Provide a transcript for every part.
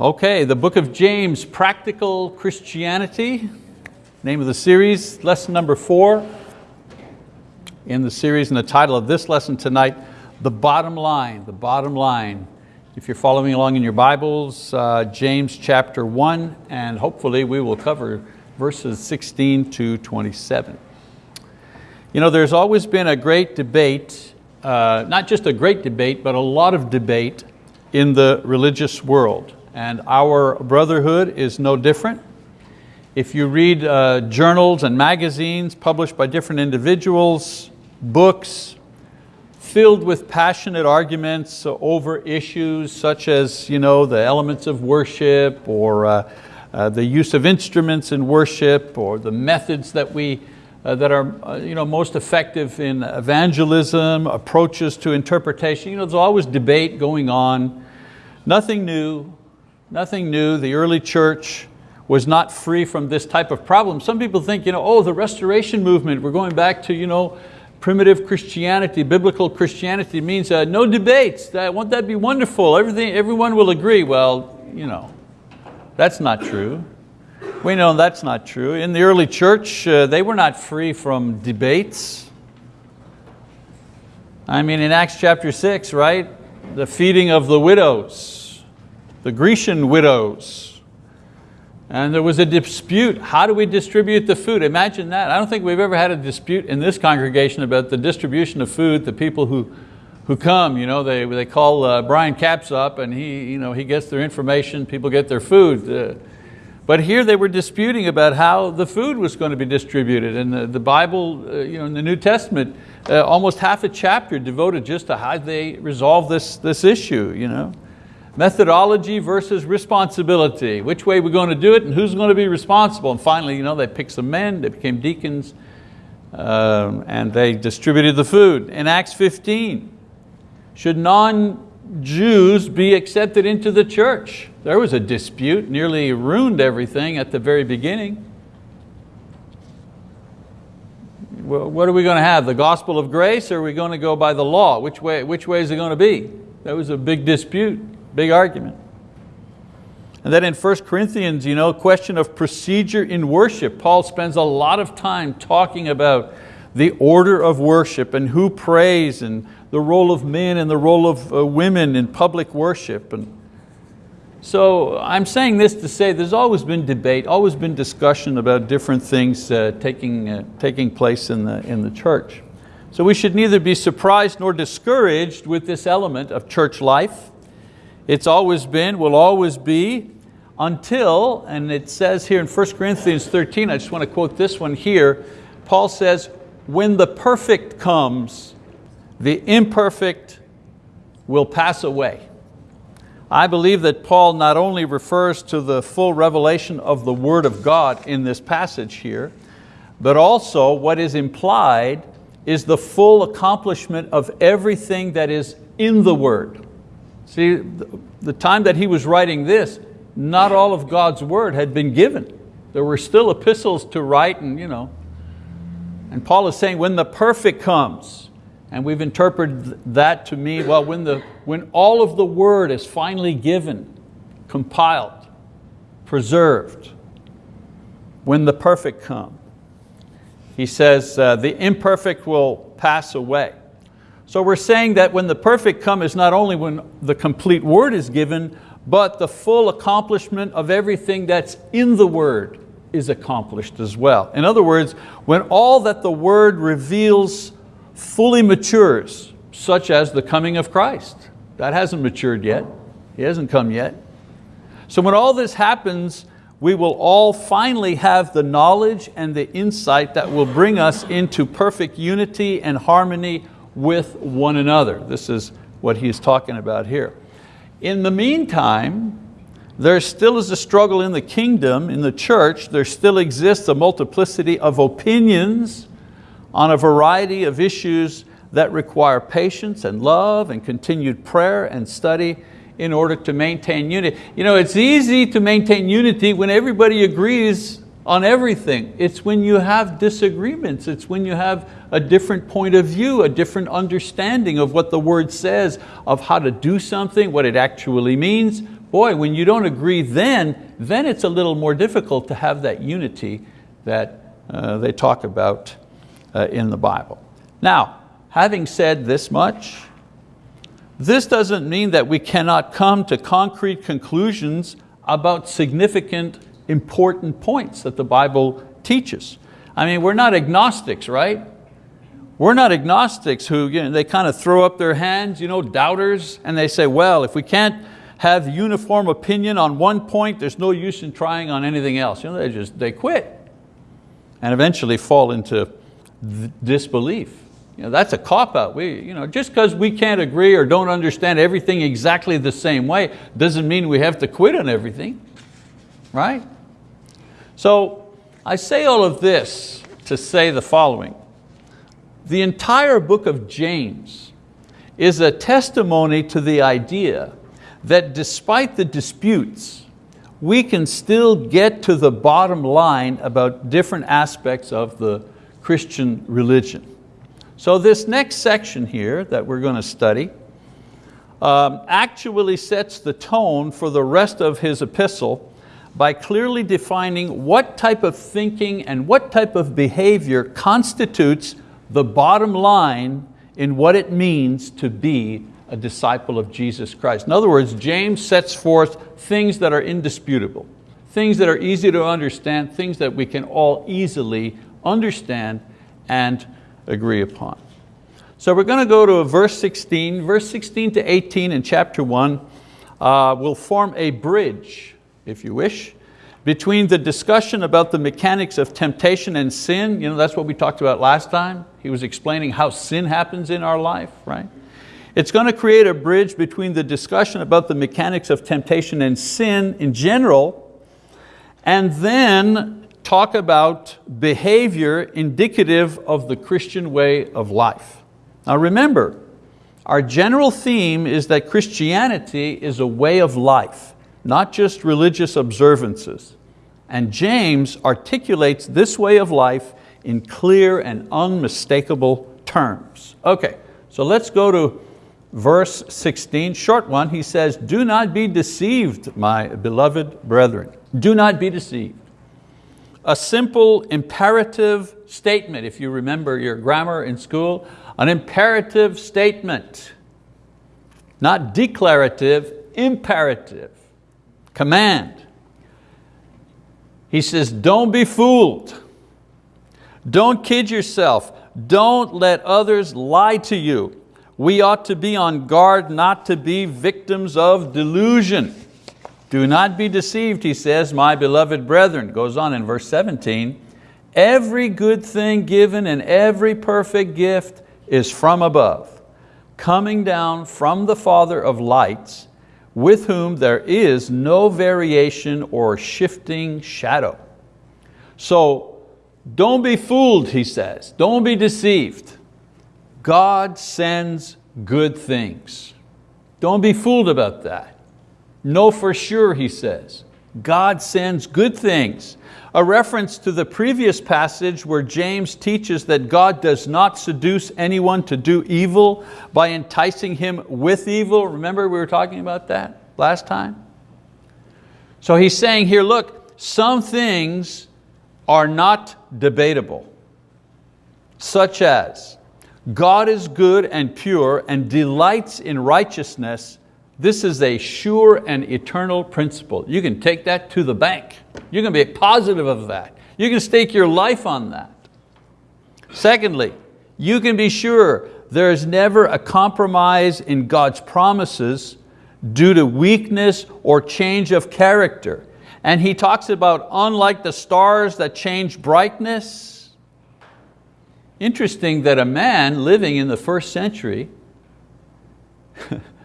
Okay, the book of James, Practical Christianity, name of the series, lesson number four in the series, and the title of this lesson tonight, The Bottom Line, The Bottom Line. If you're following along in your Bibles, uh, James chapter one, and hopefully we will cover verses 16 to 27. You know, there's always been a great debate, uh, not just a great debate, but a lot of debate in the religious world and our brotherhood is no different. If you read uh, journals and magazines published by different individuals, books filled with passionate arguments over issues such as you know, the elements of worship or uh, uh, the use of instruments in worship or the methods that, we, uh, that are uh, you know, most effective in evangelism, approaches to interpretation. You know, there's always debate going on. Nothing new, Nothing new, the early church was not free from this type of problem. Some people think, you know, oh, the restoration movement, we're going back to you know, primitive Christianity, biblical Christianity means uh, no debates, that, won't that be wonderful? Everything, everyone will agree. Well, you know, that's not true. We know that's not true. In the early church, uh, they were not free from debates. I mean, in Acts chapter six, right? The feeding of the widows the Grecian widows. And there was a dispute, how do we distribute the food? Imagine that. I don't think we've ever had a dispute in this congregation about the distribution of food The people who, who come. You know, they, they call uh, Brian Capps up and he, you know, he gets their information, people get their food. Uh, but here they were disputing about how the food was going to be distributed. And the, the Bible, uh, you know, in the New Testament, uh, almost half a chapter devoted just to how they resolve this, this issue. You know? Methodology versus responsibility. Which way we're going to do it and who's going to be responsible. And finally, you know, they picked some men, they became deacons, um, and they distributed the food. In Acts 15, should non-Jews be accepted into the church? There was a dispute, nearly ruined everything at the very beginning. Well, what are we going to have, the gospel of grace or are we going to go by the law? Which way, which way is it going to be? That was a big dispute. Big argument. And then in 1 Corinthians, you know, question of procedure in worship. Paul spends a lot of time talking about the order of worship and who prays and the role of men and the role of uh, women in public worship. And so I'm saying this to say there's always been debate, always been discussion about different things uh, taking, uh, taking place in the, in the church. So we should neither be surprised nor discouraged with this element of church life. It's always been, will always be, until, and it says here in 1 Corinthians 13, I just want to quote this one here, Paul says, when the perfect comes, the imperfect will pass away. I believe that Paul not only refers to the full revelation of the word of God in this passage here, but also what is implied is the full accomplishment of everything that is in the word. See, the time that he was writing this, not all of God's word had been given. There were still epistles to write and, you know, and Paul is saying when the perfect comes, and we've interpreted that to mean, well, when, the, when all of the word is finally given, compiled, preserved, when the perfect come. He says, uh, the imperfect will pass away. So we're saying that when the perfect come is not only when the complete word is given, but the full accomplishment of everything that's in the word is accomplished as well. In other words, when all that the word reveals fully matures, such as the coming of Christ. That hasn't matured yet. He hasn't come yet. So when all this happens, we will all finally have the knowledge and the insight that will bring us into perfect unity and harmony with one another. This is what he's talking about here. In the meantime, there still is a struggle in the kingdom, in the church, there still exists a multiplicity of opinions on a variety of issues that require patience and love and continued prayer and study in order to maintain unity. You know, it's easy to maintain unity when everybody agrees on everything. It's when you have disagreements, it's when you have a different point of view, a different understanding of what the word says, of how to do something, what it actually means, boy, when you don't agree then, then it's a little more difficult to have that unity that uh, they talk about uh, in the Bible. Now, having said this much, this doesn't mean that we cannot come to concrete conclusions about significant, important points that the Bible teaches. I mean, we're not agnostics, right? We're not agnostics who you know, they kind of throw up their hands, you know, doubters, and they say, well, if we can't have uniform opinion on one point, there's no use in trying on anything else. You know, they just, they quit and eventually fall into disbelief. You know, that's a cop-out. We, you know, just because we can't agree or don't understand everything exactly the same way doesn't mean we have to quit on everything, right? So I say all of this to say the following. The entire book of James is a testimony to the idea that despite the disputes, we can still get to the bottom line about different aspects of the Christian religion. So this next section here that we're going to study um, actually sets the tone for the rest of his epistle by clearly defining what type of thinking and what type of behavior constitutes the bottom line in what it means to be a disciple of Jesus Christ. In other words, James sets forth things that are indisputable, things that are easy to understand, things that we can all easily understand and agree upon. So we're going to go to verse 16. Verse 16 to 18 in chapter 1 uh, will form a bridge, if you wish, between the discussion about the mechanics of temptation and sin, you know, that's what we talked about last time. He was explaining how sin happens in our life, right? It's going to create a bridge between the discussion about the mechanics of temptation and sin in general, and then talk about behavior indicative of the Christian way of life. Now remember, our general theme is that Christianity is a way of life, not just religious observances. And James articulates this way of life in clear and unmistakable terms. Okay, so let's go to verse 16, short one. He says, do not be deceived, my beloved brethren. Do not be deceived. A simple imperative statement, if you remember your grammar in school, an imperative statement, not declarative, imperative, command. He says, don't be fooled. Don't kid yourself. Don't let others lie to you. We ought to be on guard not to be victims of delusion. Do not be deceived, he says, my beloved brethren. Goes on in verse 17. Every good thing given and every perfect gift is from above, coming down from the Father of lights, with whom there is no variation or shifting shadow. So don't be fooled, he says. Don't be deceived. God sends good things. Don't be fooled about that. Know for sure, he says. God sends good things. A reference to the previous passage where James teaches that God does not seduce anyone to do evil by enticing him with evil. Remember we were talking about that last time? So he's saying here, look, some things are not debatable, such as God is good and pure and delights in righteousness this is a sure and eternal principle. You can take that to the bank. You can be positive of that. You can stake your life on that. Secondly, you can be sure there is never a compromise in God's promises due to weakness or change of character. And he talks about unlike the stars that change brightness. Interesting that a man living in the first century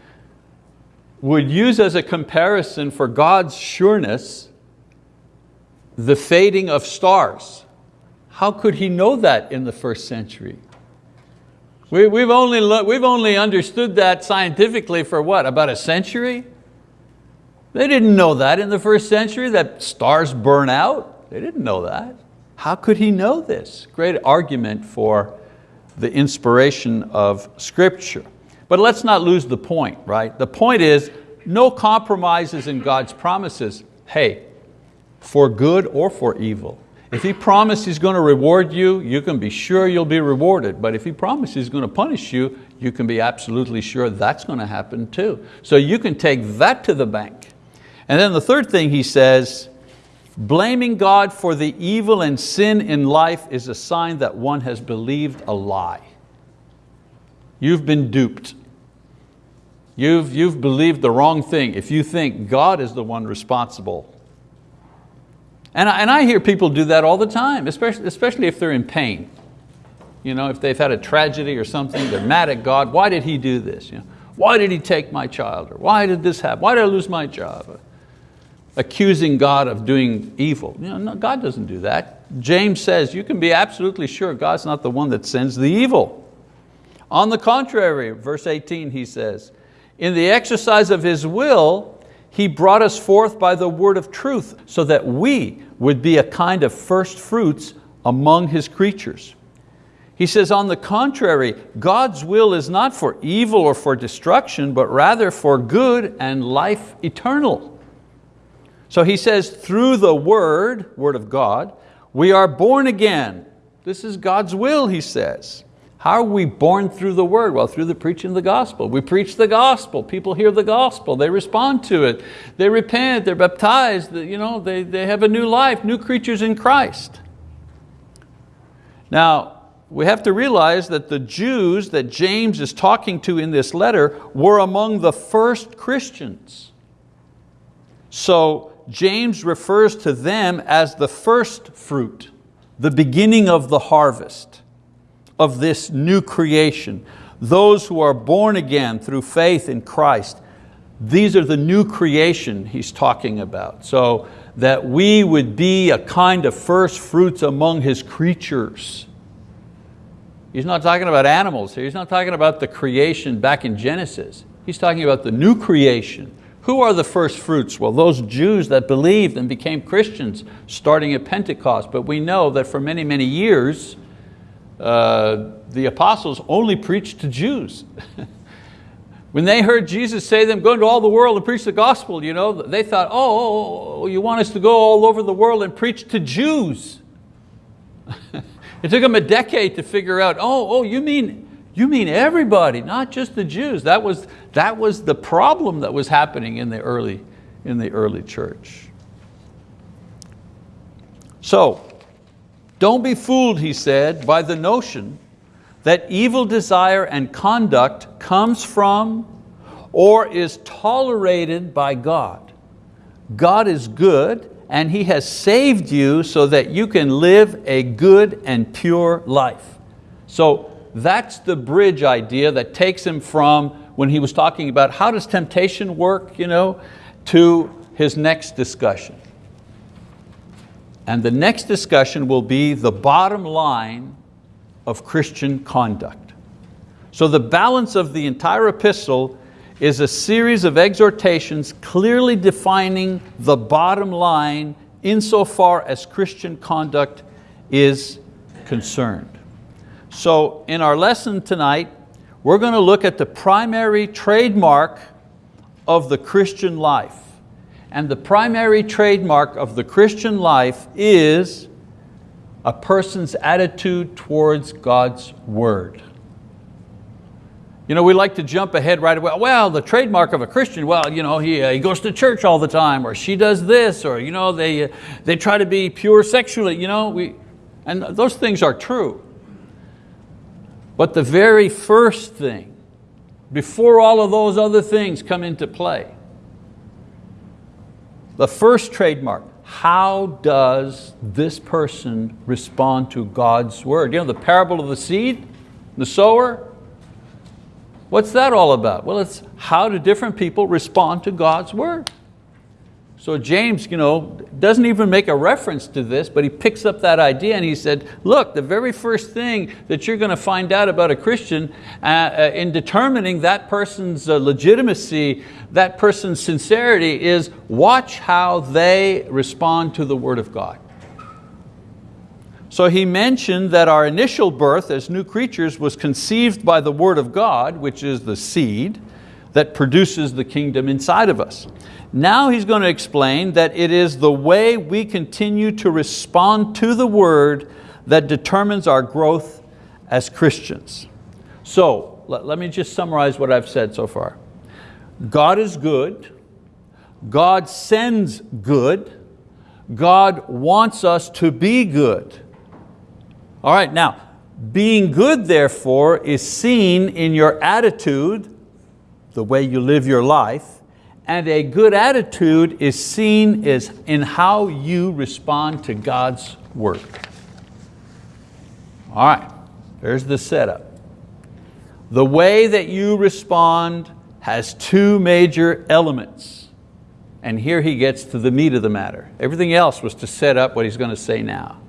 would use as a comparison for God's sureness the fading of stars. How could he know that in the first century? We, have only, we've only understood that scientifically for what, about a century? They didn't know that in the first century, that stars burn out. They didn't know that. How could he know this? Great argument for the inspiration of scripture. But let's not lose the point, right? The point is no compromises in God's promises. Hey, for good or for evil. If He promised He's going to reward you, you can be sure you'll be rewarded. But if He promised He's going to punish you, you can be absolutely sure that's going to happen too. So you can take that to the bank. And then the third thing He says, blaming God for the evil and sin in life is a sign that one has believed a lie. You've been duped. You've, you've believed the wrong thing if you think God is the one responsible and I, and I hear people do that all the time, especially, especially if they're in pain. You know, if they've had a tragedy or something, they're mad at God. Why did He do this? You know, why did He take my child? Or why did this happen? Why did I lose my job? Accusing God of doing evil. You know, no, God doesn't do that. James says you can be absolutely sure God's not the one that sends the evil. On the contrary, verse 18 he says, in the exercise of His will, he brought us forth by the word of truth so that we would be a kind of first fruits among His creatures. He says, on the contrary, God's will is not for evil or for destruction, but rather for good and life eternal. So he says, through the word, word of God, we are born again. This is God's will, he says. How are we born through the word? Well, through the preaching of the gospel. We preach the gospel, people hear the gospel, they respond to it, they repent, they're baptized, you know, they, they have a new life, new creatures in Christ. Now, we have to realize that the Jews that James is talking to in this letter were among the first Christians. So James refers to them as the first fruit, the beginning of the harvest of this new creation. Those who are born again through faith in Christ, these are the new creation he's talking about. So that we would be a kind of first fruits among His creatures. He's not talking about animals here. He's not talking about the creation back in Genesis. He's talking about the new creation. Who are the first fruits? Well, those Jews that believed and became Christians starting at Pentecost. But we know that for many, many years, uh, the apostles only preached to Jews. when they heard Jesus say them, go into all the world and preach the gospel, you know, they thought, oh, oh, oh you want us to go all over the world and preach to Jews. it took them a decade to figure out, oh, oh, you mean, you mean everybody, not just the Jews. That was, that was the problem that was happening in the early, in the early church. So, don't be fooled, he said, by the notion that evil desire and conduct comes from or is tolerated by God. God is good and He has saved you so that you can live a good and pure life. So that's the bridge idea that takes him from when he was talking about how does temptation work, you know, to his next discussion. And the next discussion will be the bottom line of Christian conduct. So the balance of the entire epistle is a series of exhortations clearly defining the bottom line insofar as Christian conduct is concerned. So in our lesson tonight, we're going to look at the primary trademark of the Christian life. And the primary trademark of the Christian life is a person's attitude towards God's word. You know, we like to jump ahead right away. Well, the trademark of a Christian, well, you know, he, uh, he goes to church all the time, or she does this, or you know, they, uh, they try to be pure sexually. You know, we, and those things are true. But the very first thing, before all of those other things come into play, the first trademark, how does this person respond to God's word? You know, the parable of the seed, the sower, what's that all about? Well, it's how do different people respond to God's word. So James you know, doesn't even make a reference to this, but he picks up that idea and he said, look, the very first thing that you're going to find out about a Christian uh, uh, in determining that person's uh, legitimacy, that person's sincerity is watch how they respond to the word of God. So he mentioned that our initial birth as new creatures was conceived by the word of God, which is the seed, that produces the kingdom inside of us. Now he's going to explain that it is the way we continue to respond to the word that determines our growth as Christians. So let, let me just summarize what I've said so far. God is good, God sends good, God wants us to be good. All right, now, being good therefore is seen in your attitude, the way you live your life, and a good attitude is seen is in how you respond to God's word. All right, there's the setup. The way that you respond has two major elements. And here he gets to the meat of the matter. Everything else was to set up what he's going to say now.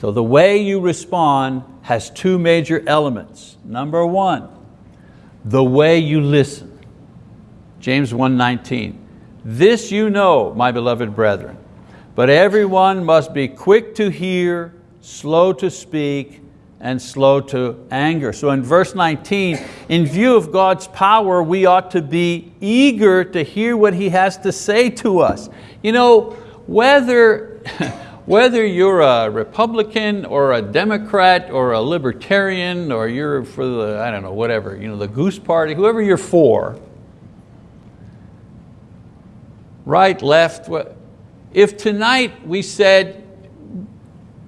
So the way you respond has two major elements. Number one, the way you listen. James 1.19, this you know, my beloved brethren, but everyone must be quick to hear, slow to speak, and slow to anger. So in verse 19, in view of God's power, we ought to be eager to hear what He has to say to us. You know, whether, whether you're a Republican or a Democrat or a Libertarian or you're for the, I don't know, whatever, you know, the Goose Party, whoever you're for, right, left, if tonight we said,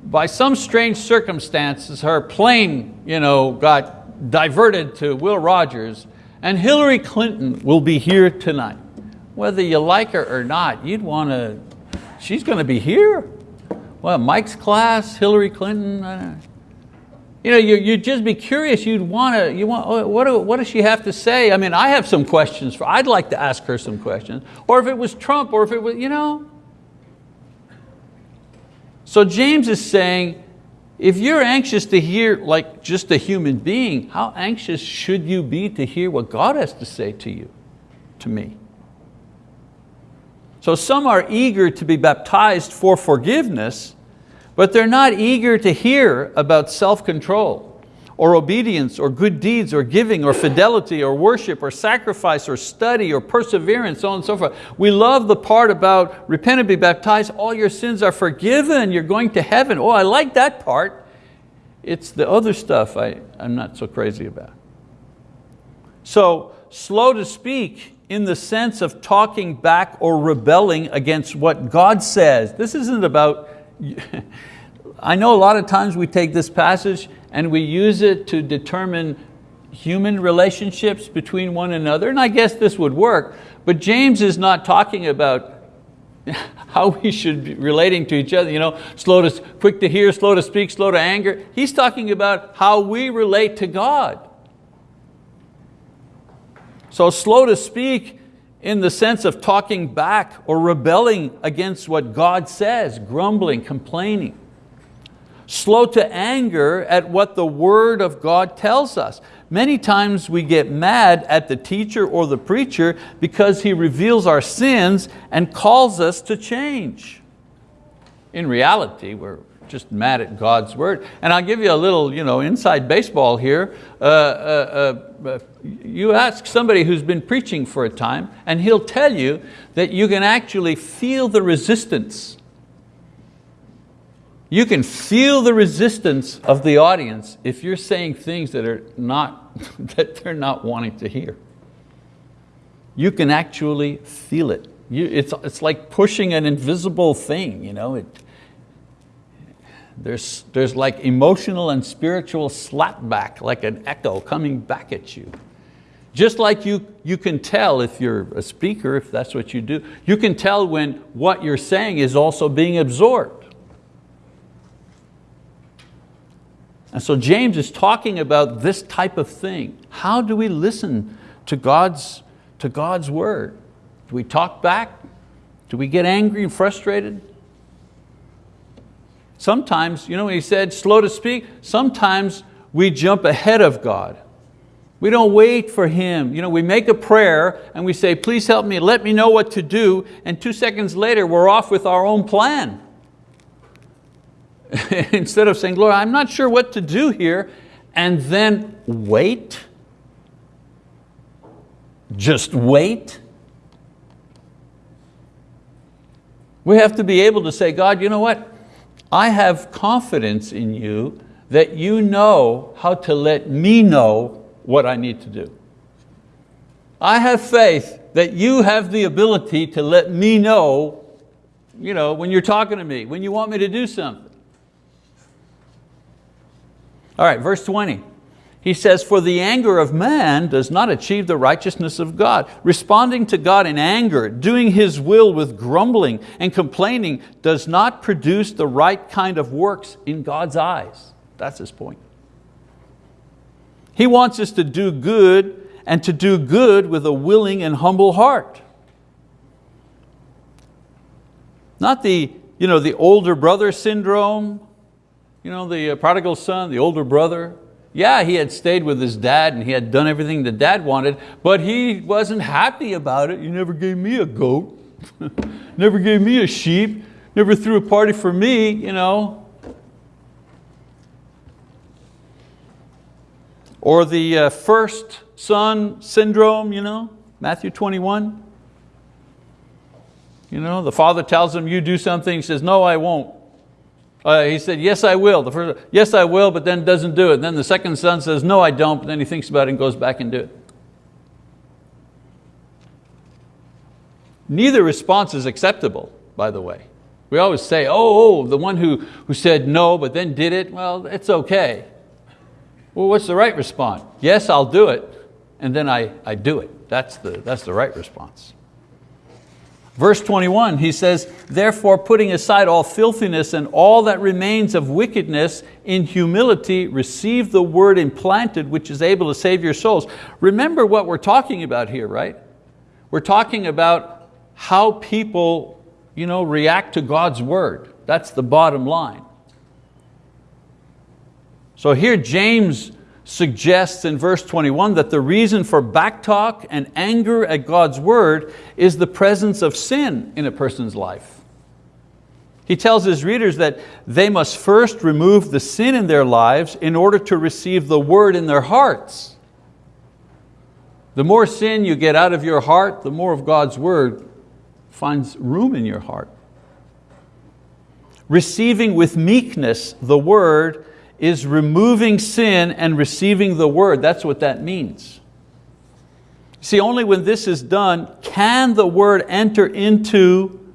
by some strange circumstances, her plane you know, got diverted to Will Rogers and Hillary Clinton will be here tonight. Whether you like her or not, you'd want to, she's going to be here. Well, Mike's class, Hillary Clinton, you know, you'd just be curious, you'd want to, you want, oh, what, what does she have to say? I mean, I have some questions, for, I'd like to ask her some questions. Or if it was Trump, or if it was, you know, so James is saying, if you're anxious to hear like just a human being, how anxious should you be to hear what God has to say to you, to me? So some are eager to be baptized for forgiveness, but they're not eager to hear about self-control or obedience or good deeds or giving or fidelity or worship or sacrifice or study or perseverance, so on and so forth. We love the part about repent and be baptized, all your sins are forgiven, you're going to heaven. Oh, I like that part. It's the other stuff I, I'm not so crazy about. So slow to speak in the sense of talking back or rebelling against what God says. This isn't about, I know a lot of times we take this passage and we use it to determine human relationships between one another, and I guess this would work, but James is not talking about how we should be relating to each other, you know, slow to, quick to hear, slow to speak, slow to anger. He's talking about how we relate to God. So slow to speak in the sense of talking back or rebelling against what God says, grumbling, complaining slow to anger at what the word of God tells us. Many times we get mad at the teacher or the preacher because he reveals our sins and calls us to change. In reality, we're just mad at God's word. And I'll give you a little you know, inside baseball here. Uh, uh, uh, you ask somebody who's been preaching for a time and he'll tell you that you can actually feel the resistance you can feel the resistance of the audience if you're saying things that, are not, that they're not wanting to hear. You can actually feel it. You, it's, it's like pushing an invisible thing. You know? It, there's, there's like emotional and spiritual slapback, like an echo coming back at you. Just like you, you can tell if you're a speaker, if that's what you do, you can tell when what you're saying is also being absorbed. And so James is talking about this type of thing. How do we listen to God's, to God's word? Do we talk back? Do we get angry and frustrated? Sometimes, you know he said, slow to speak, sometimes we jump ahead of God. We don't wait for Him. You know, we make a prayer and we say, please help me, let me know what to do, and two seconds later we're off with our own plan. Instead of saying, Lord, I'm not sure what to do here, and then wait. just wait. We have to be able to say, God, you know what? I have confidence in you that you know how to let me know what I need to do. I have faith that you have the ability to let me know, you know when you're talking to me, when you want me to do something. All right, verse 20. He says, for the anger of man does not achieve the righteousness of God. Responding to God in anger, doing His will with grumbling and complaining does not produce the right kind of works in God's eyes. That's his point. He wants us to do good and to do good with a willing and humble heart. Not the, you know, the older brother syndrome, you know, the prodigal son, the older brother. Yeah, he had stayed with his dad and he had done everything the dad wanted, but he wasn't happy about it. You never gave me a goat, never gave me a sheep, never threw a party for me. You know. Or the uh, first son syndrome, you know, Matthew 21. You know, the father tells him, you do something, he says, no, I won't. Uh, he said, yes, I will. The first, yes, I will, but then doesn't do it. Then the second son says, no, I don't, but then he thinks about it and goes back and do it. Neither response is acceptable, by the way. We always say, oh, oh, the one who, who said no, but then did it, well, it's okay. Well, what's the right response? Yes, I'll do it, and then I, I do it. That's the, that's the right response. Verse 21, he says, therefore putting aside all filthiness and all that remains of wickedness, in humility receive the word implanted which is able to save your souls. Remember what we're talking about here, right? We're talking about how people you know, react to God's word. That's the bottom line. So here James suggests in verse 21 that the reason for backtalk and anger at God's word is the presence of sin in a person's life. He tells his readers that they must first remove the sin in their lives in order to receive the word in their hearts. The more sin you get out of your heart, the more of God's word finds room in your heart. Receiving with meekness the word is removing sin and receiving the word. That's what that means. See, only when this is done can the word enter into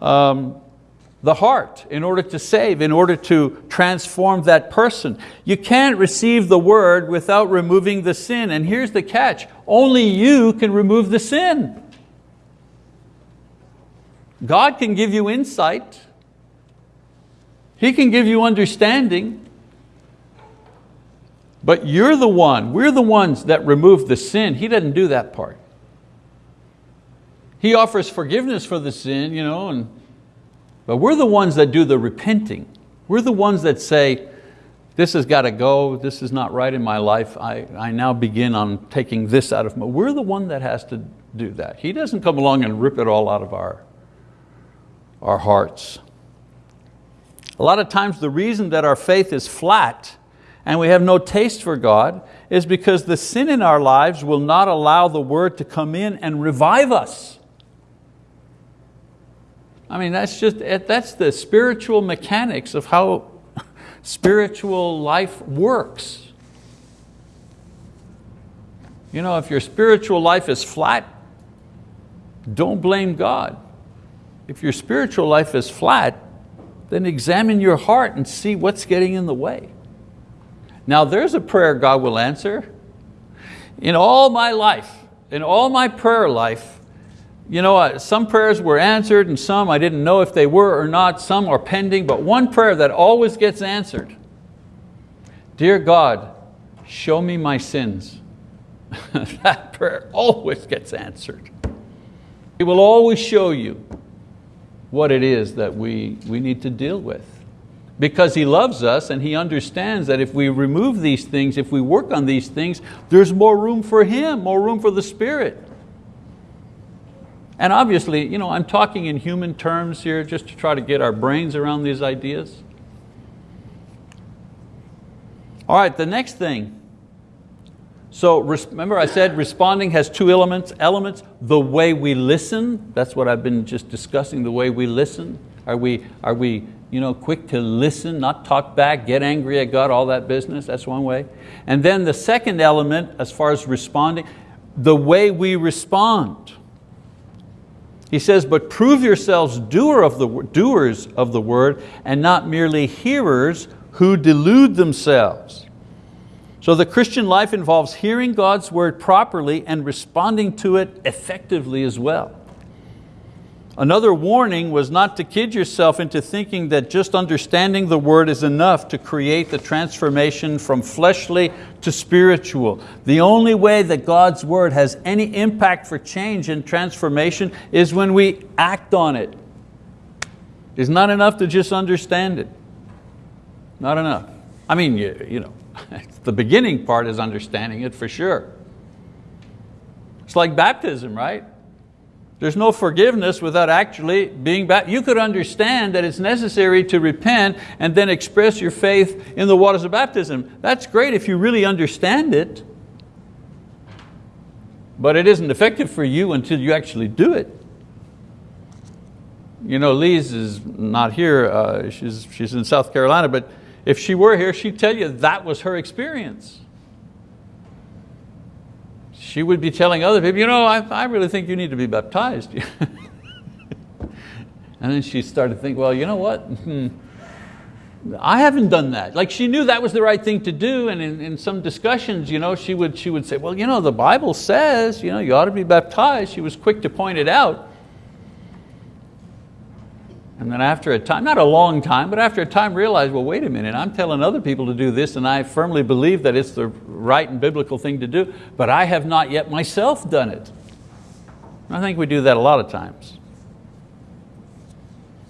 um, the heart in order to save, in order to transform that person. You can't receive the word without removing the sin. And here's the catch, only you can remove the sin. God can give you insight. He can give you understanding. But you're the one, we're the ones that remove the sin. He doesn't do that part. He offers forgiveness for the sin, you know, and, but we're the ones that do the repenting. We're the ones that say, this has got to go, this is not right in my life, I, I now begin on taking this out of my, we're the one that has to do that. He doesn't come along and rip it all out of our, our hearts. A lot of times the reason that our faith is flat and we have no taste for God is because the sin in our lives will not allow the word to come in and revive us. I mean, that's just, that's the spiritual mechanics of how spiritual life works. You know, if your spiritual life is flat, don't blame God. If your spiritual life is flat, then examine your heart and see what's getting in the way. Now there's a prayer God will answer. In all my life, in all my prayer life, you know, some prayers were answered and some I didn't know if they were or not, some are pending, but one prayer that always gets answered. Dear God, show me my sins. that prayer always gets answered. He will always show you what it is that we, we need to deal with because He loves us and He understands that if we remove these things, if we work on these things, there's more room for Him, more room for the Spirit. And obviously, you know, I'm talking in human terms here just to try to get our brains around these ideas. All right, the next thing. So remember I said responding has two elements, elements, the way we listen, that's what I've been just discussing, the way we listen. Are we, are we you know, quick to listen, not talk back, get angry at God, all that business, that's one way. And then the second element as far as responding, the way we respond. He says, but prove yourselves doer of the, doers of the word and not merely hearers who delude themselves. So the Christian life involves hearing God's word properly and responding to it effectively as well. Another warning was not to kid yourself into thinking that just understanding the word is enough to create the transformation from fleshly to spiritual. The only way that God's word has any impact for change and transformation is when we act on it. It's not enough to just understand it. Not enough. I mean, you, you know, the beginning part is understanding it for sure. It's like baptism, right? There's no forgiveness without actually being baptized. You could understand that it's necessary to repent and then express your faith in the waters of baptism. That's great if you really understand it, but it isn't effective for you until you actually do it. You know, Lise is not here, uh, she's, she's in South Carolina, but if she were here, she'd tell you that was her experience she would be telling other people, you know, I, I really think you need to be baptized. and then she started to think, well, you know what? Hmm, I haven't done that. Like she knew that was the right thing to do and in, in some discussions you know, she, would, she would say, well, you know, the Bible says you, know, you ought to be baptized. She was quick to point it out. And then after a time, not a long time, but after a time realized, well, wait a minute, I'm telling other people to do this and I firmly believe that it's the right and biblical thing to do, but I have not yet myself done it. I think we do that a lot of times.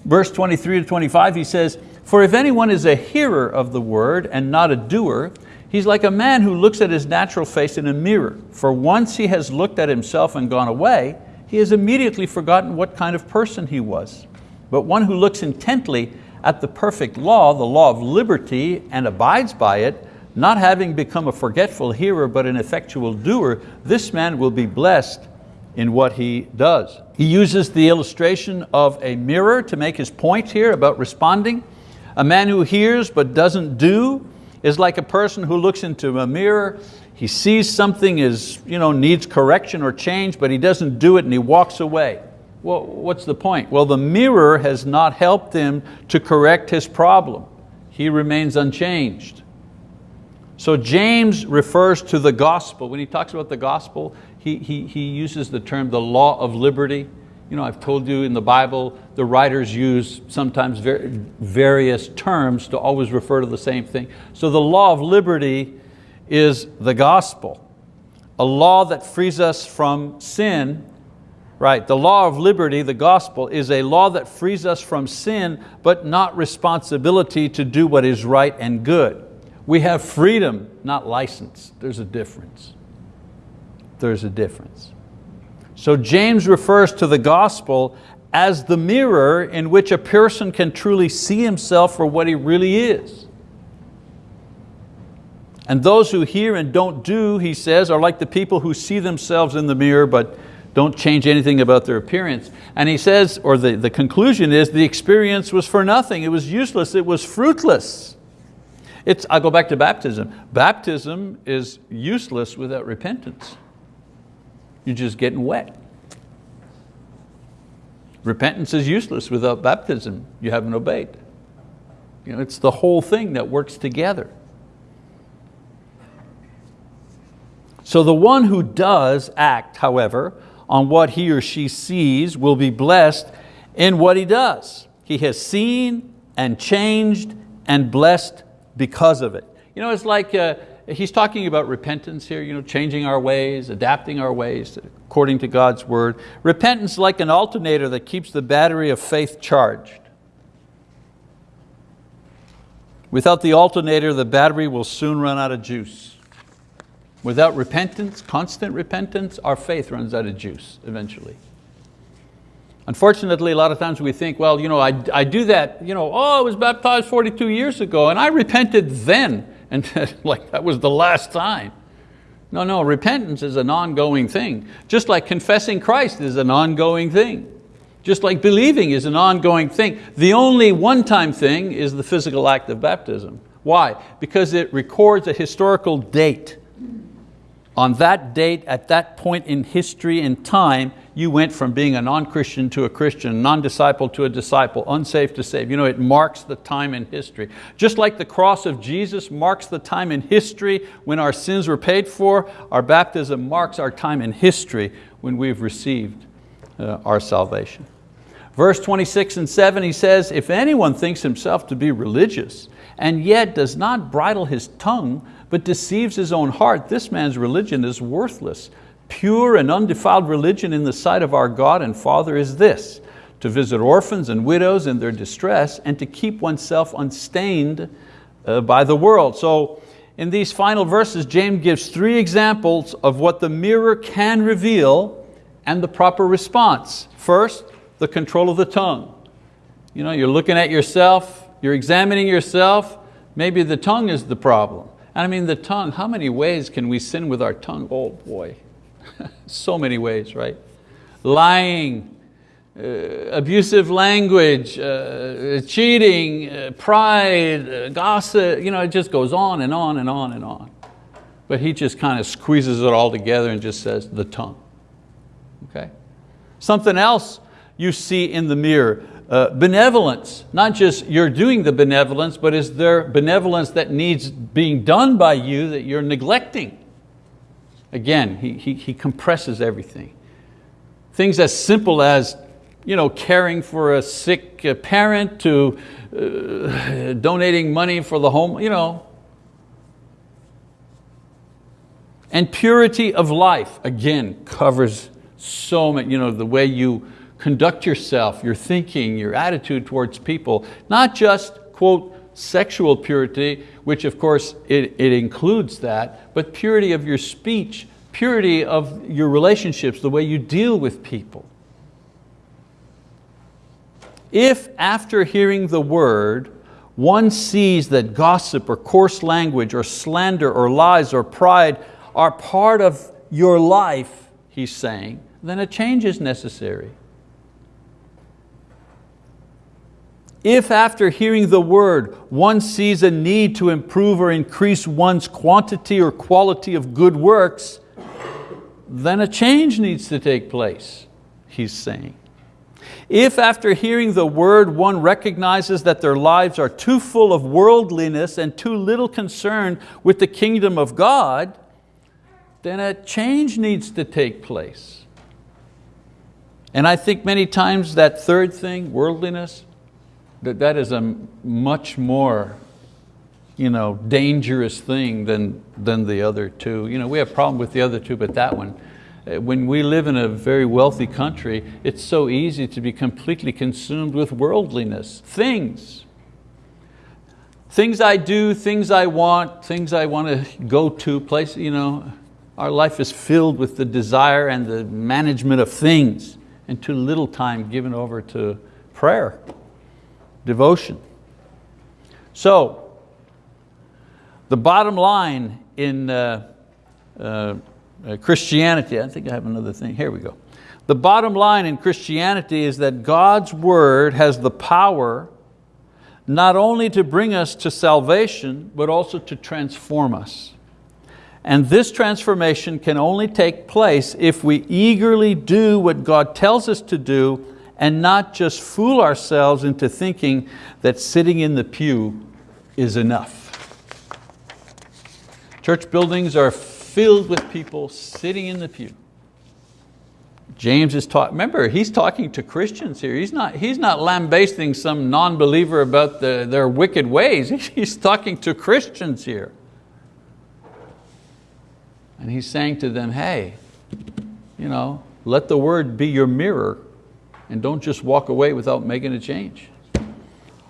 Verse 23 to 25, he says, For if anyone is a hearer of the word and not a doer, he's like a man who looks at his natural face in a mirror. For once he has looked at himself and gone away, he has immediately forgotten what kind of person he was. But one who looks intently at the perfect law, the law of liberty, and abides by it, not having become a forgetful hearer but an effectual doer, this man will be blessed in what he does. He uses the illustration of a mirror to make his point here about responding. A man who hears but doesn't do is like a person who looks into a mirror, he sees something is, you know, needs correction or change, but he doesn't do it and he walks away. Well, what's the point? Well, the mirror has not helped him to correct his problem. He remains unchanged. So James refers to the gospel. When he talks about the gospel, he, he, he uses the term the law of liberty. You know, I've told you in the Bible, the writers use sometimes various terms to always refer to the same thing. So the law of liberty is the gospel, a law that frees us from sin Right, the law of liberty, the gospel, is a law that frees us from sin, but not responsibility to do what is right and good. We have freedom, not license. There's a difference. There's a difference. So James refers to the gospel as the mirror in which a person can truly see himself for what he really is. And those who hear and don't do, he says, are like the people who see themselves in the mirror but don't change anything about their appearance. And he says, or the, the conclusion is, the experience was for nothing. It was useless, it was fruitless. It's, I go back to baptism. Baptism is useless without repentance. You're just getting wet. Repentance is useless without baptism. You haven't obeyed. You know, it's the whole thing that works together. So the one who does act, however, on what he or she sees will be blessed in what he does. He has seen and changed and blessed because of it. You know, it's like, uh, he's talking about repentance here, you know, changing our ways, adapting our ways according to God's word. Repentance like an alternator that keeps the battery of faith charged. Without the alternator, the battery will soon run out of juice. Without repentance, constant repentance, our faith runs out of juice eventually. Unfortunately, a lot of times we think, well, you know, I, I do that, you know, oh, I was baptized 42 years ago and I repented then, and like that was the last time. No, no, repentance is an ongoing thing. Just like confessing Christ is an ongoing thing. Just like believing is an ongoing thing. The only one-time thing is the physical act of baptism. Why? Because it records a historical date. On that date, at that point in history and time, you went from being a non-Christian to a Christian, non-disciple to a disciple, unsafe to saved. You know, it marks the time in history. Just like the cross of Jesus marks the time in history when our sins were paid for, our baptism marks our time in history when we've received uh, our salvation. Verse 26 and 7, he says, if anyone thinks himself to be religious and yet does not bridle his tongue, but deceives his own heart, this man's religion is worthless. Pure and undefiled religion in the sight of our God and Father is this, to visit orphans and widows in their distress and to keep oneself unstained uh, by the world. So in these final verses, James gives three examples of what the mirror can reveal and the proper response. First, the control of the tongue. You know, you're looking at yourself, you're examining yourself, maybe the tongue is the problem. And I mean the tongue, how many ways can we sin with our tongue? Oh boy, so many ways, right? Lying, uh, abusive language, uh, cheating, uh, pride, uh, gossip, you know, it just goes on and on and on and on. But he just kind of squeezes it all together and just says the tongue, okay? Something else you see in the mirror. Uh, benevolence, not just you're doing the benevolence, but is there benevolence that needs being done by you that you're neglecting? Again, he, he, he compresses everything. Things as simple as you know, caring for a sick uh, parent to uh, donating money for the home, you know. And purity of life, again, covers so much, you know, the way you conduct yourself, your thinking, your attitude towards people, not just, quote, sexual purity, which of course it, it includes that, but purity of your speech, purity of your relationships, the way you deal with people. If after hearing the word, one sees that gossip or coarse language or slander or lies or pride are part of your life, he's saying, then a change is necessary. If after hearing the word, one sees a need to improve or increase one's quantity or quality of good works, then a change needs to take place, he's saying. If after hearing the word one recognizes that their lives are too full of worldliness and too little concerned with the kingdom of God, then a change needs to take place. And I think many times that third thing, worldliness, that that is a much more you know, dangerous thing than, than the other two. You know, we have a problem with the other two, but that one, uh, when we live in a very wealthy country, it's so easy to be completely consumed with worldliness, things. Things I do, things I want, things I want to go to, place, you know, our life is filled with the desire and the management of things and too little time given over to prayer devotion. So, the bottom line in uh, uh, uh, Christianity, I think I have another thing, here we go. The bottom line in Christianity is that God's word has the power not only to bring us to salvation, but also to transform us. And this transformation can only take place if we eagerly do what God tells us to do and not just fool ourselves into thinking that sitting in the pew is enough. Church buildings are filled with people sitting in the pew. James is talking, remember, he's talking to Christians here. He's not, he's not lambasting some non-believer about the, their wicked ways. He's talking to Christians here. And he's saying to them, hey, you know, let the word be your mirror and don't just walk away without making a change.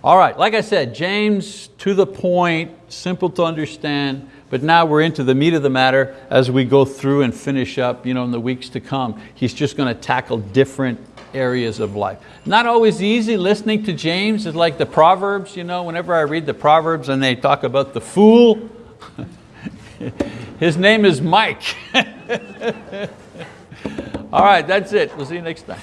All right, like I said, James, to the point, simple to understand, but now we're into the meat of the matter as we go through and finish up you know, in the weeks to come. He's just going to tackle different areas of life. Not always easy listening to James, it's like the Proverbs, you know, whenever I read the Proverbs and they talk about the fool, His name is Mike. All right, that's it. We'll see you next time.